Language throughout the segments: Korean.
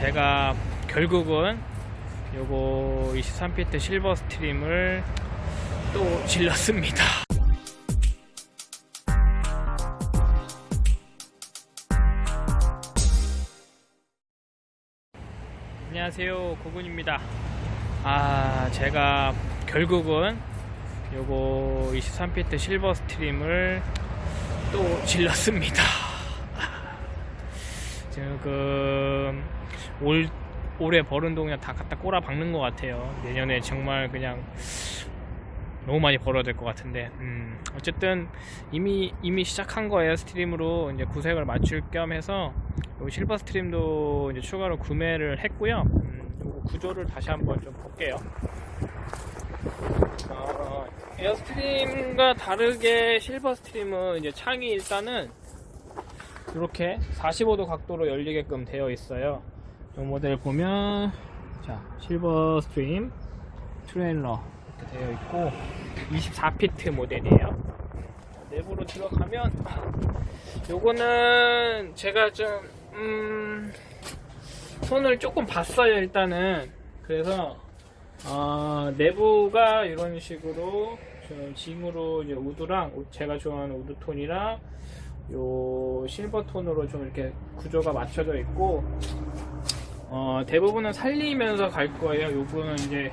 제가 결국은 요거 23피트 실버 스트림을 또 질렀습니다. 안녕하세요 고군입니다. 아 제가 결국은 요거 23피트 실버 스트림을 또 질렀습니다. 지금 올 올해 벌은 돈 그냥 다 갖다 꼬라 박는 것 같아요. 내년에 정말 그냥 너무 많이 벌어야 될 것 같은데 음, 어쨌든 이미 이미 시작한 거 에어스트림으로 이제 구색을 맞출 겸 해서 요 실버 스트림도 이제 추가로 구매를 했고요. 음, 구조를 다시 한번 좀 볼게요. 어, 에어스트림과 다르게 실버 스트림은 이제 창이 일단은 이렇게 45도 각도로 열리게끔 되어 있어요. 이 모델 보면 자 실버 스트림 트레일러 이렇게 되어 있고 24피트 모델이에요. 내부로 들어가면 요거는 제가 좀 음, 손을 조금 봤어요 일단은 그래서 어, 내부가 이런 식으로 좀 징으로 이제 wood랑 제가 좋아하는 wood 톤이랑 요 실버 톤으로 좀 이렇게 구조가 맞춰져 있고 어, 대부분은 살리면서 갈 거예요. 요거는 이제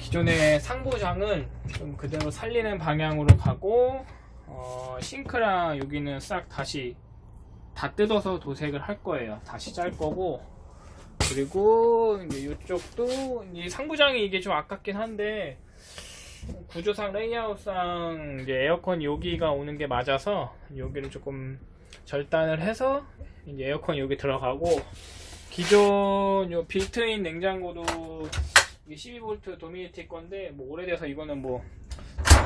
기존의 상부장은 좀 그대로 살리는 방향으로 가고 어, 싱크랑 여기는 싹 다시 다 뜯어서 도색을 할 거예요. 다시 짤 거고 그리고 이제 이쪽도 이 상부장이 이게 좀 아깝긴 한데 구조상 레이아웃상 이제 에어컨 여기가 오는 게 맞아서 여기를 조금 절단을 해서 이제 에어컨 여기 들어가고 기존 요 빌트인 냉장고도 이게 12V 도미니티 건데 뭐 오래돼서 이거는 뭐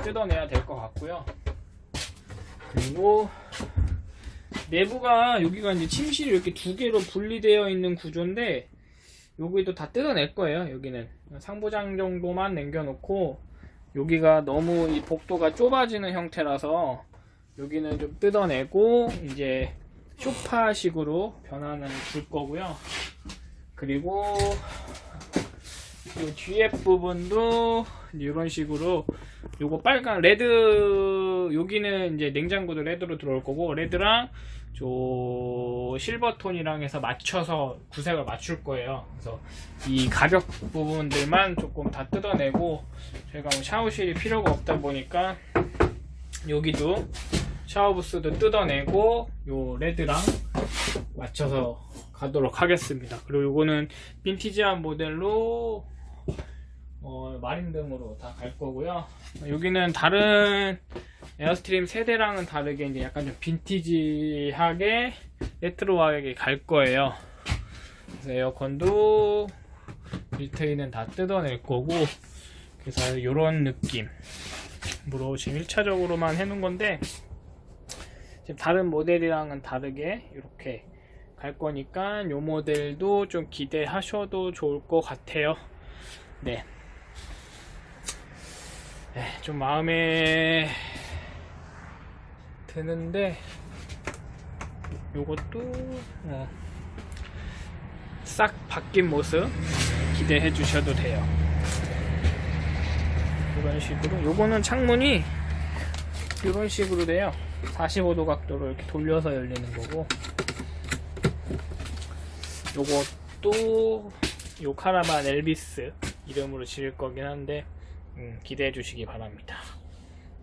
뜯어내야 될 것 같고요. 그리고 내부가 여기가 이제 침실이 이렇게 두 개로 분리되어 있는 구조인데 여기도 다 뜯어낼 거예요. 여기는 상부장 정도만 남겨놓고 여기가 너무 이 복도가 좁아지는 형태라서 여기는 좀 뜯어내고 이제 쇼파식으로 변화는 줄 거고요. 그리고 이 뒤에 부분도 이런 식으로 요거 빨간 레드 여기는 이제 냉장고도 레드로 들어올 거고 레드랑 저 실버 톤이랑 해서 맞춰서 구색을 맞출 거예요. 그래서 이 가벽 부분들만 조금 다 뜯어내고 저희가 뭐 샤워실이 필요가 없다 보니까 여기도 샤워부스도 뜯어내고 요 레드랑 맞춰서 가도록 하겠습니다. 그리고 요거는 빈티지한 모델로 어, 마린등으로 다 갈 거고요. 여기는 다른 에어스트림 세 대랑은 다르게 이제 약간 좀 vintage하게 retro하게 갈 거예요. 그래서 에어컨도 built-in은 다 뜯어낼 거고 그래서 이런 느낌으로 지금 1차적으로만 해놓은 건데 지금 다른 모델이랑은 다르게 이렇게 갈 거니까 이 모델도 좀 기대하셔도 좋을 것 같아요. 네. 네, 좀 마음에 드는데 요것도 어, 싹 바뀐 모습 기대해 주셔도 돼요. 이런 식으로. 요거는 창문이 이런 식으로 돼요. 45도 각도로 이렇게 돌려서 열리는 거고. 요것도 요 카라반 엘비스 이름으로 지을 거긴 한데 음, 기대해 주시기 바랍니다.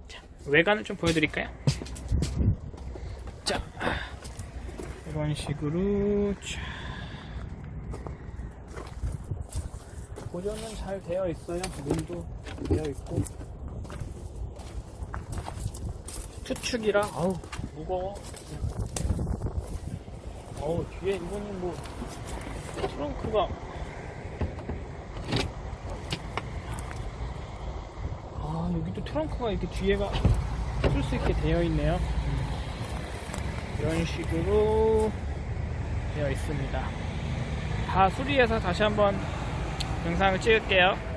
자, 외관을 좀 보여드릴까요? 자, 이런 식으로 자, 고정은 잘 되어 있어요. 문도 되어 있고 투축이라 아우 무거워. 어우 뒤에 이거는 뭐 트렁크가 아 여기도 트렁크가 이렇게 뒤에가 쓸 수 있게 되어 있네요. 이런 식으로 되어 있습니다. 다 수리해서 다시 한번 영상을 찍을게요